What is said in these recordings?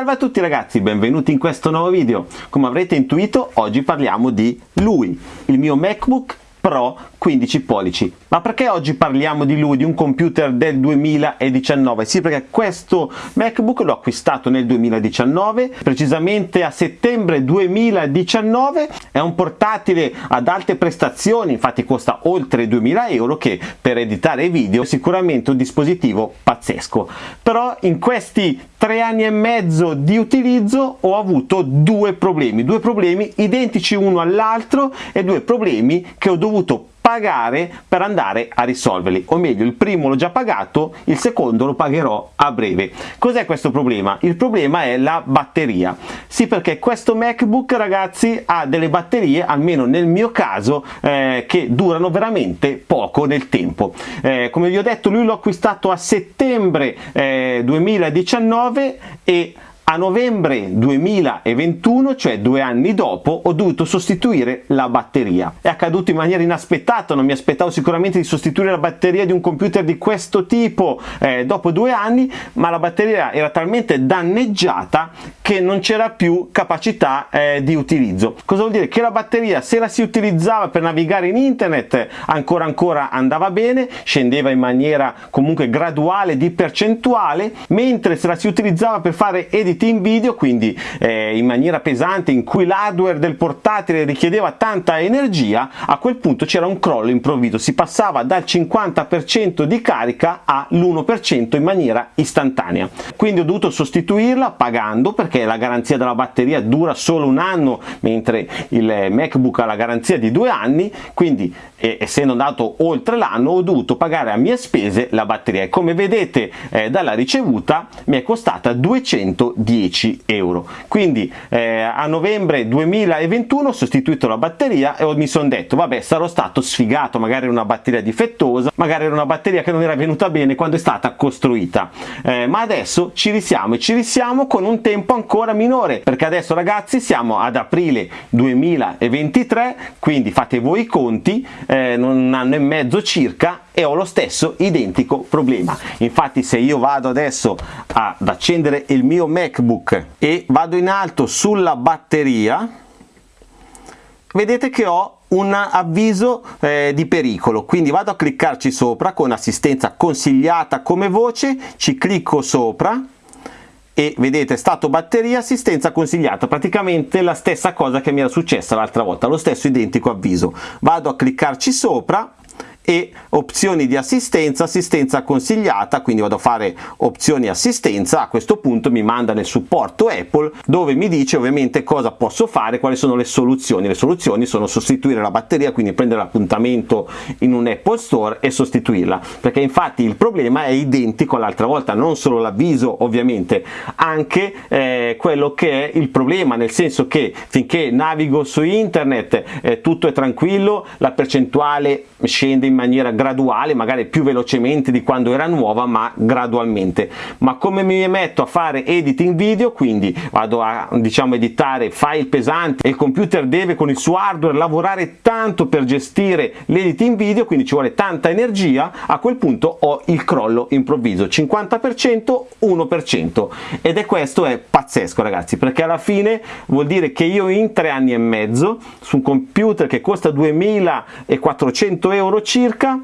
Salve a tutti ragazzi, benvenuti in questo nuovo video. Come avrete intuito, oggi parliamo di lui, il mio MacBook Pro 15 pollici. Ma perché oggi parliamo di lui, di un computer del 2019? Sì, perché questo MacBook l'ho acquistato nel 2019, precisamente a settembre 2019, è un portatile ad alte prestazioni, infatti costa oltre 2000 euro, che per editare video è sicuramente un dispositivo pazzesco. Però in questi tre anni e mezzo di utilizzo ho avuto due problemi, due problemi identici uno all'altro e due problemi che ho dovuto pagare per andare a risolverli. O meglio il primo l'ho già pagato il secondo lo pagherò a breve. Cos'è questo problema? Il problema è la batteria. Sì perché questo macbook ragazzi ha delle batterie almeno nel mio caso eh, che durano veramente poco nel tempo. Eh, come vi ho detto lui l'ho acquistato a settembre eh, 2019 e a novembre 2021, cioè due anni dopo, ho dovuto sostituire la batteria. È accaduto in maniera inaspettata, non mi aspettavo sicuramente di sostituire la batteria di un computer di questo tipo eh, dopo due anni, ma la batteria era talmente danneggiata che non c'era più capacità eh, di utilizzo. Cosa vuol dire? Che la batteria se la si utilizzava per navigare in internet ancora ancora andava bene, scendeva in maniera comunque graduale di percentuale, mentre se la si utilizzava per fare editing in video quindi eh, in maniera pesante in cui l'hardware del portatile richiedeva tanta energia a quel punto c'era un crollo improvviso. Si passava dal 50% di carica all'1% in maniera istantanea. Quindi ho dovuto sostituirla pagando perché la garanzia della batteria dura solo un anno mentre il macbook ha la garanzia di due anni. Quindi eh, essendo andato oltre l'anno ho dovuto pagare a mie spese la batteria. E come vedete eh, dalla ricevuta mi è costata 210 10 euro. Quindi eh, a novembre 2021 ho sostituito la batteria e mi sono detto vabbè sarò stato sfigato magari era una batteria difettosa magari era una batteria che non era venuta bene quando è stata costruita. Eh, ma adesso ci risiamo e ci risiamo con un tempo ancora minore perché adesso ragazzi siamo ad aprile 2023 quindi fate voi i conti eh, un anno e mezzo circa e ho lo stesso identico problema. Infatti se io vado adesso ad accendere il mio macbook e vado in alto sulla batteria vedete che ho un avviso eh, di pericolo. Quindi vado a cliccarci sopra con assistenza consigliata come voce ci clicco sopra e vedete stato batteria assistenza consigliata. Praticamente la stessa cosa che mi era successa l'altra volta lo stesso identico avviso. Vado a cliccarci sopra e opzioni di assistenza, assistenza consigliata, quindi vado a fare opzioni assistenza, a questo punto mi manda nel supporto Apple dove mi dice ovviamente cosa posso fare, quali sono le soluzioni. Le soluzioni sono sostituire la batteria, quindi prendere l'appuntamento in un Apple Store e sostituirla, perché infatti il problema è identico all'altra volta, non solo l'avviso ovviamente, anche eh, quello che è il problema, nel senso che finché navigo su internet eh, tutto è tranquillo, la percentuale scende in maniera graduale, magari più velocemente di quando era nuova, ma gradualmente. Ma come mi metto a fare editing video, quindi vado a diciamo editare file pesanti e il computer deve con il suo hardware lavorare tanto per gestire l'editing video, quindi ci vuole tanta energia, a quel punto ho il crollo improvviso, 50%, 1%. Ed è questo è pazzesco ragazzi, perché alla fine vuol dire che io in tre anni e mezzo su un computer che costa 2400 euro circa circa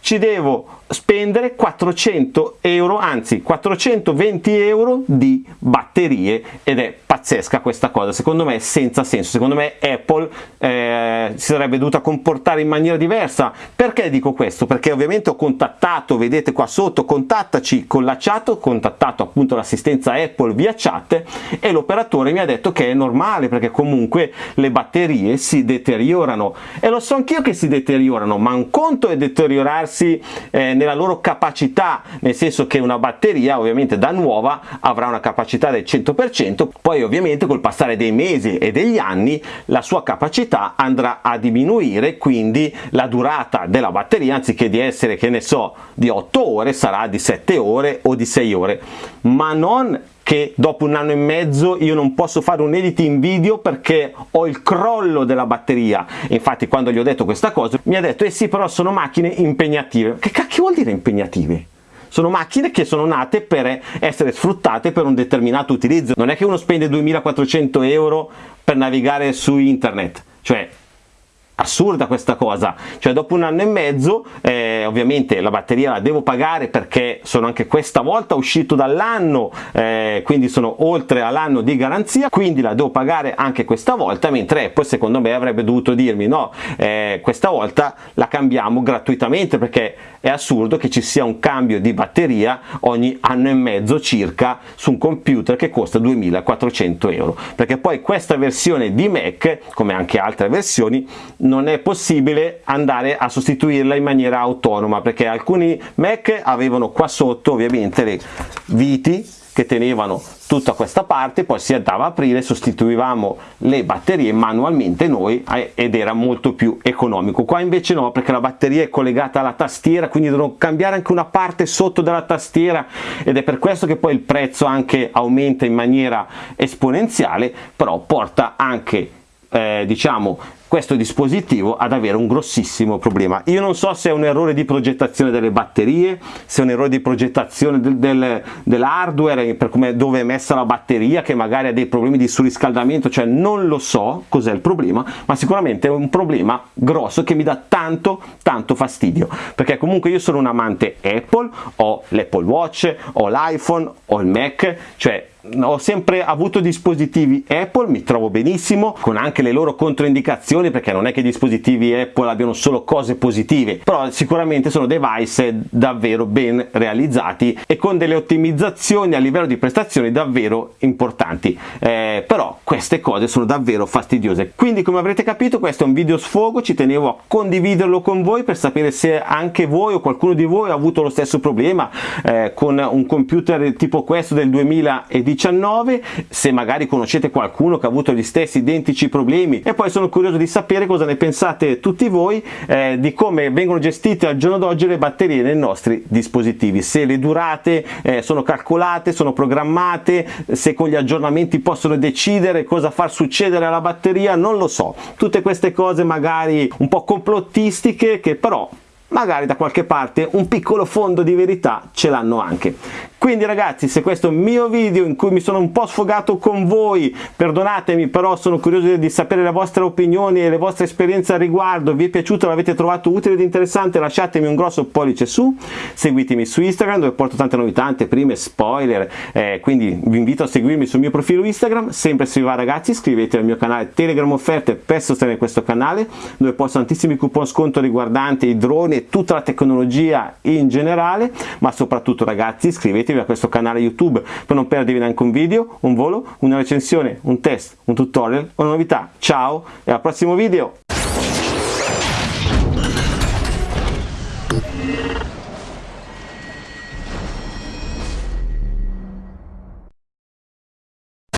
ci devo spendere 400 euro anzi 420 euro di batterie ed è pazzesca questa cosa. Secondo me senza senso. Secondo me Apple eh, si sarebbe dovuta comportare in maniera diversa. Perché dico questo? Perché ovviamente ho contattato vedete qua sotto contattaci con la chat. Ho contattato appunto l'assistenza Apple via chat e l'operatore mi ha detto che è normale perché comunque le batterie si deteriorano. E lo so anch'io che si deteriorano ma un conto è deteriorarsi eh, nella loro capacità, nel senso che una batteria ovviamente da nuova avrà una capacità del 100%, poi ovviamente col passare dei mesi e degli anni la sua capacità andrà a diminuire, quindi la durata della batteria anziché di essere che ne so di 8 ore sarà di 7 ore o di 6 ore, ma non che dopo un anno e mezzo io non posso fare un editing video perché ho il crollo della batteria. Infatti quando gli ho detto questa cosa mi ha detto eh sì però sono macchine impegnative. Che cacchio vuol dire impegnative? Sono macchine che sono nate per essere sfruttate per un determinato utilizzo. Non è che uno spende 2400 euro per navigare su internet. Cioè assurda questa cosa. Cioè dopo un anno e mezzo eh, ovviamente la batteria la devo pagare perché sono anche questa volta uscito dall'anno eh, quindi sono oltre all'anno di garanzia quindi la devo pagare anche questa volta mentre Apple secondo me avrebbe dovuto dirmi no eh, questa volta la cambiamo gratuitamente perché è assurdo che ci sia un cambio di batteria ogni anno e mezzo circa su un computer che costa 2400 euro. Perché poi questa versione di Mac come anche altre versioni non è possibile andare a sostituirla in maniera autonoma perché alcuni Mac avevano qua sotto ovviamente le viti che tenevano tutta questa parte poi si andava a aprire sostituivamo le batterie manualmente noi eh, ed era molto più economico. Qua invece no perché la batteria è collegata alla tastiera quindi devono cambiare anche una parte sotto della tastiera ed è per questo che poi il prezzo anche aumenta in maniera esponenziale però porta anche eh, diciamo questo dispositivo ad avere un grossissimo problema. Io non so se è un errore di progettazione delle batterie se è un errore di progettazione del, del, dell'hardware per come dove è messa la batteria che magari ha dei problemi di surriscaldamento cioè non lo so cos'è il problema ma sicuramente è un problema grosso che mi dà tanto tanto fastidio. Perché comunque io sono un amante Apple ho l'Apple Watch ho l'iPhone ho il Mac cioè ho sempre avuto dispositivi Apple, mi trovo benissimo, con anche le loro controindicazioni perché non è che i dispositivi Apple abbiano solo cose positive, però sicuramente sono device davvero ben realizzati e con delle ottimizzazioni a livello di prestazioni davvero importanti, eh, però queste cose sono davvero fastidiose. Quindi come avrete capito questo è un video sfogo, ci tenevo a condividerlo con voi per sapere se anche voi o qualcuno di voi ha avuto lo stesso problema eh, con un computer tipo questo del 2010 19 se magari conoscete qualcuno che ha avuto gli stessi identici problemi. E poi sono curioso di sapere cosa ne pensate tutti voi eh, di come vengono gestite al giorno d'oggi le batterie nei nostri dispositivi. Se le durate eh, sono calcolate sono programmate se con gli aggiornamenti possono decidere cosa far succedere alla batteria non lo so. Tutte queste cose magari un po' complottistiche che però magari da qualche parte un piccolo fondo di verità ce l'hanno anche. Quindi ragazzi se questo è un mio video in cui mi sono un po' sfogato con voi perdonatemi però sono curioso di sapere le vostre opinioni e le vostre esperienze al riguardo. Vi è piaciuto l'avete trovato utile ed interessante lasciatemi un grosso pollice su. Seguitemi su Instagram dove porto tante novità anteprime spoiler. Eh, quindi vi invito a seguirmi sul mio profilo Instagram. Sempre se vi va ragazzi iscrivetevi al mio canale Telegram offerte per sostenere questo canale dove posto tantissimi coupon sconto riguardanti i droni tutta la tecnologia in generale ma soprattutto ragazzi iscrivetevi a questo canale YouTube per non perdervi neanche un video, un volo, una recensione, un test, un tutorial o una novità. Ciao e al prossimo video!